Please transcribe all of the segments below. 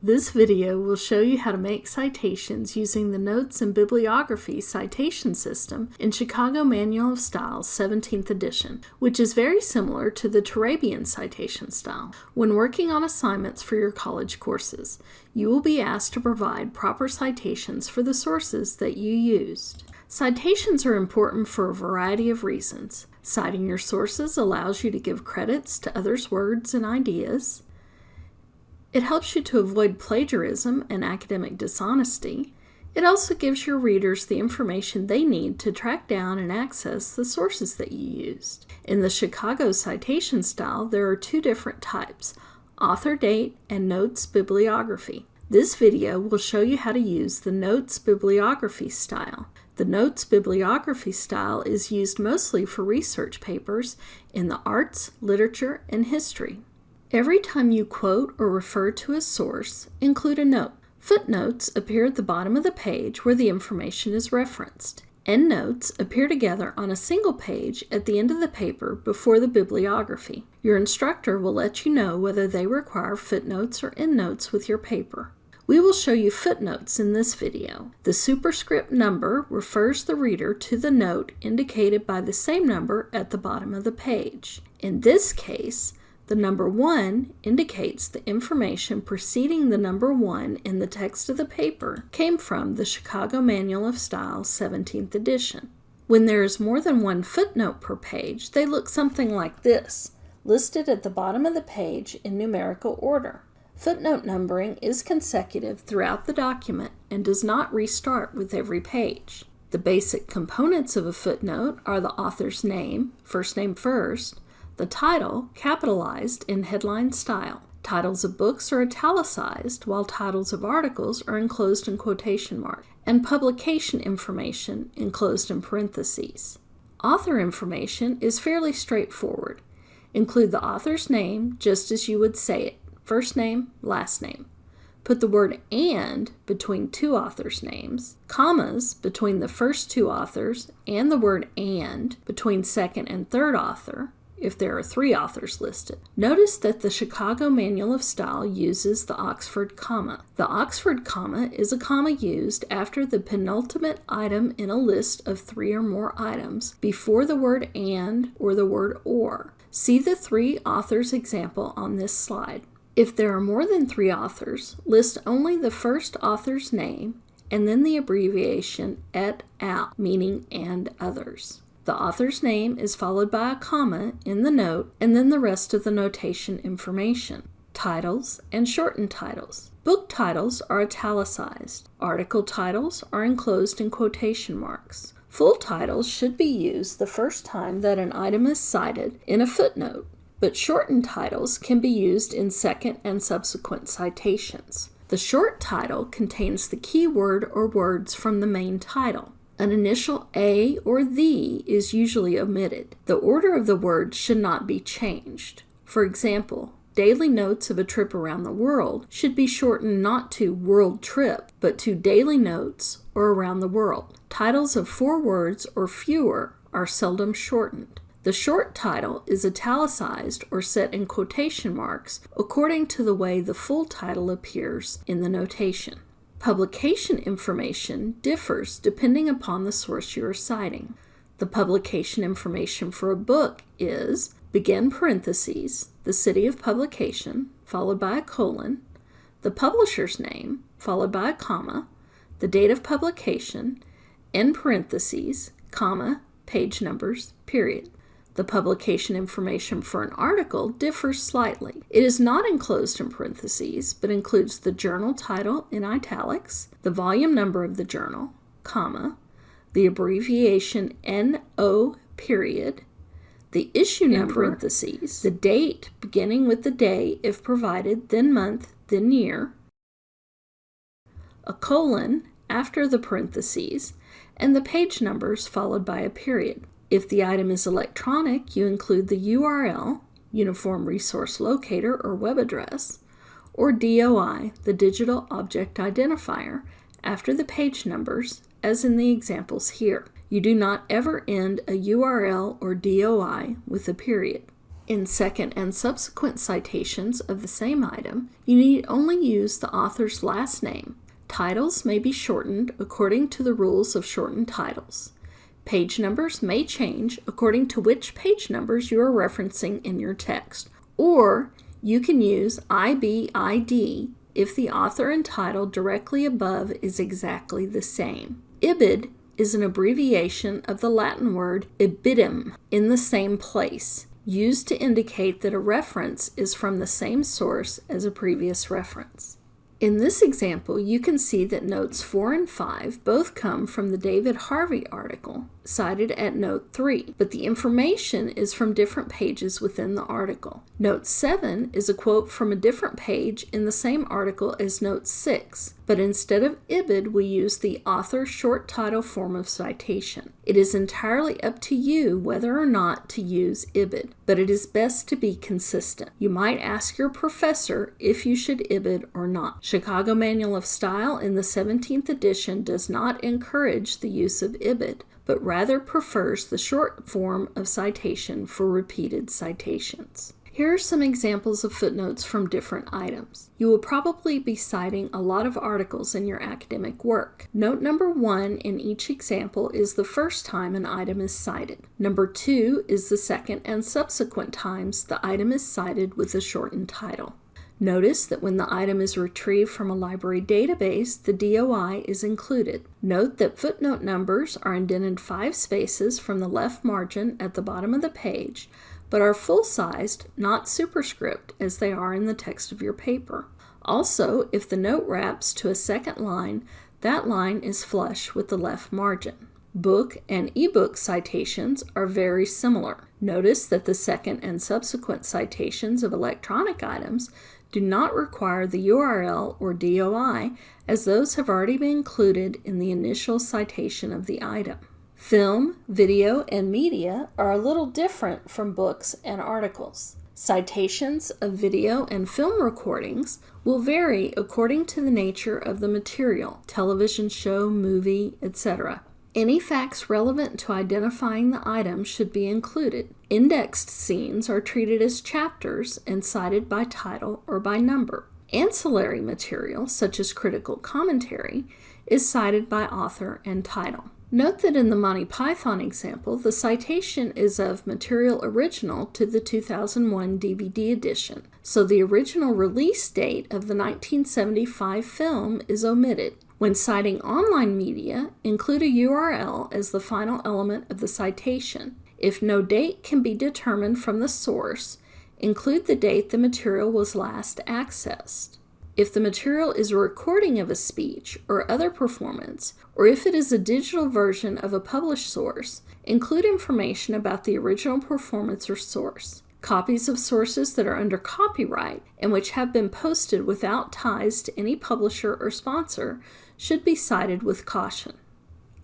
This video will show you how to make citations using the Notes and Bibliography citation system in Chicago Manual of Style 17th edition, which is very similar to the Turabian citation style. When working on assignments for your college courses, you will be asked to provide proper citations for the sources that you used. Citations are important for a variety of reasons. Citing your sources allows you to give credits to others' words and ideas. It helps you to avoid plagiarism and academic dishonesty. It also gives your readers the information they need to track down and access the sources that you used. In the Chicago citation style, there are two different types, author date and notes bibliography. This video will show you how to use the notes bibliography style. The notes bibliography style is used mostly for research papers in the arts, literature, and history. Every time you quote or refer to a source, include a note. Footnotes appear at the bottom of the page where the information is referenced. Endnotes appear together on a single page at the end of the paper before the bibliography. Your instructor will let you know whether they require footnotes or endnotes with your paper. We will show you footnotes in this video. The superscript number refers the reader to the note indicated by the same number at the bottom of the page. In this case, the number 1 indicates the information preceding the number 1 in the text of the paper came from the Chicago Manual of Style 17th edition. When there is more than one footnote per page, they look something like this, listed at the bottom of the page in numerical order. Footnote numbering is consecutive throughout the document and does not restart with every page. The basic components of a footnote are the author's name, first name first, the title capitalized in headline style. Titles of books are italicized, while titles of articles are enclosed in quotation marks, and publication information enclosed in parentheses. Author information is fairly straightforward. Include the author's name just as you would say it, first name, last name. Put the word and between two authors' names, commas between the first two authors, and the word and between second and third author, if there are three authors listed. Notice that the Chicago Manual of Style uses the Oxford comma. The Oxford comma is a comma used after the penultimate item in a list of three or more items before the word and or the word or. See the three authors example on this slide. If there are more than three authors, list only the first author's name and then the abbreviation et al, meaning and others. The author's name is followed by a comma in the note and then the rest of the notation information. Titles and shortened titles. Book titles are italicized. Article titles are enclosed in quotation marks. Full titles should be used the first time that an item is cited in a footnote, but shortened titles can be used in second and subsequent citations. The short title contains the key word or words from the main title. An initial A or the is usually omitted. The order of the words should not be changed. For example, daily notes of a trip around the world should be shortened not to world trip, but to daily notes or around the world. Titles of four words or fewer are seldom shortened. The short title is italicized or set in quotation marks according to the way the full title appears in the notation. Publication information differs depending upon the source you are citing. The publication information for a book is begin parentheses, the city of publication, followed by a colon, the publisher's name, followed by a comma, the date of publication, end parentheses, comma, page numbers, period. The publication information for an article differs slightly. It is not enclosed in parentheses, but includes the journal title in italics, the volume number of the journal, comma, the abbreviation NO period, the issue number, in parentheses, the date beginning with the day if provided, then month, then year, a colon after the parentheses, and the page numbers followed by a period. If the item is electronic, you include the URL, Uniform Resource Locator or web address, or DOI, the Digital Object Identifier, after the page numbers, as in the examples here. You do not ever end a URL or DOI with a period. In second and subsequent citations of the same item, you need only use the author's last name. Titles may be shortened according to the rules of shortened titles. Page numbers may change according to which page numbers you are referencing in your text, or you can use IBID if the author and title directly above is exactly the same. IBID is an abbreviation of the Latin word ibidem, in the same place, used to indicate that a reference is from the same source as a previous reference. In this example, you can see that notes 4 and 5 both come from the David Harvey article cited at note 3, but the information is from different pages within the article. Note 7 is a quote from a different page in the same article as note 6, but instead of IBID, we use the author short title form of citation. It is entirely up to you whether or not to use IBID, but it is best to be consistent. You might ask your professor if you should IBID or not. Chicago Manual of Style in the 17th edition does not encourage the use of IBID, but rather prefers the short form of citation for repeated citations. Here are some examples of footnotes from different items. You will probably be citing a lot of articles in your academic work. Note number one in each example is the first time an item is cited. Number two is the second and subsequent times the item is cited with a shortened title. Notice that when the item is retrieved from a library database, the DOI is included. Note that footnote numbers are indented five spaces from the left margin at the bottom of the page, but are full-sized, not superscript, as they are in the text of your paper. Also, if the note wraps to a second line, that line is flush with the left margin. Book and ebook citations are very similar. Notice that the second and subsequent citations of electronic items do not require the URL or DOI as those have already been included in the initial citation of the item. Film, video, and media are a little different from books and articles. Citations of video and film recordings will vary according to the nature of the material, television show, movie, etc. Any facts relevant to identifying the item should be included. Indexed scenes are treated as chapters and cited by title or by number. Ancillary material, such as critical commentary, is cited by author and title. Note that in the Monty Python example, the citation is of material original to the 2001 DVD edition, so the original release date of the 1975 film is omitted. When citing online media, include a URL as the final element of the citation. If no date can be determined from the source, include the date the material was last accessed. If the material is a recording of a speech or other performance, or if it is a digital version of a published source, include information about the original performance or source. Copies of sources that are under copyright and which have been posted without ties to any publisher or sponsor should be cited with caution.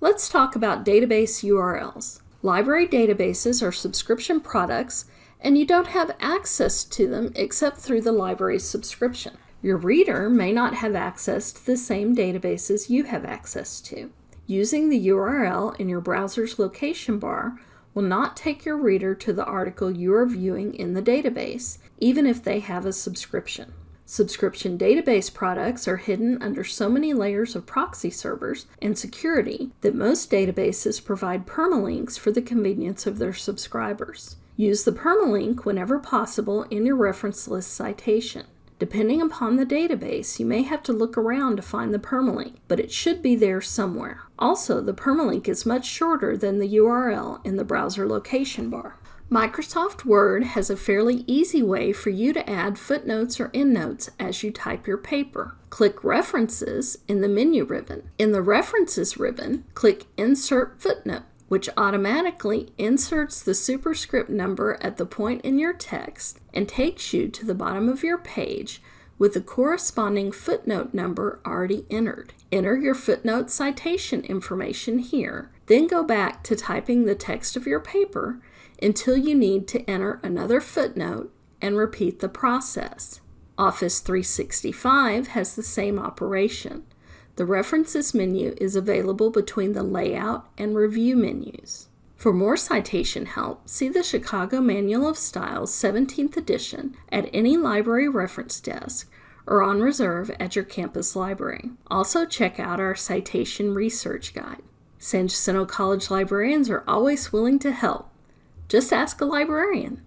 Let's talk about database URLs. Library databases are subscription products and you don't have access to them except through the library's subscription. Your reader may not have access to the same databases you have access to. Using the URL in your browser's location bar will not take your reader to the article you are viewing in the database, even if they have a subscription. Subscription database products are hidden under so many layers of proxy servers and security that most databases provide permalinks for the convenience of their subscribers. Use the permalink whenever possible in your reference list citation. Depending upon the database, you may have to look around to find the permalink, but it should be there somewhere. Also, the permalink is much shorter than the URL in the browser location bar. Microsoft Word has a fairly easy way for you to add footnotes or endnotes as you type your paper. Click References in the menu ribbon. In the References ribbon, click Insert Footnote, which automatically inserts the superscript number at the point in your text and takes you to the bottom of your page with the corresponding footnote number already entered. Enter your footnote citation information here, then go back to typing the text of your paper until you need to enter another footnote and repeat the process. Office 365 has the same operation. The References menu is available between the Layout and Review menus. For more citation help, see the Chicago Manual of Styles 17th edition at any library reference desk or on reserve at your campus library. Also, check out our citation research guide. San Jacinto College librarians are always willing to help. Just ask a librarian.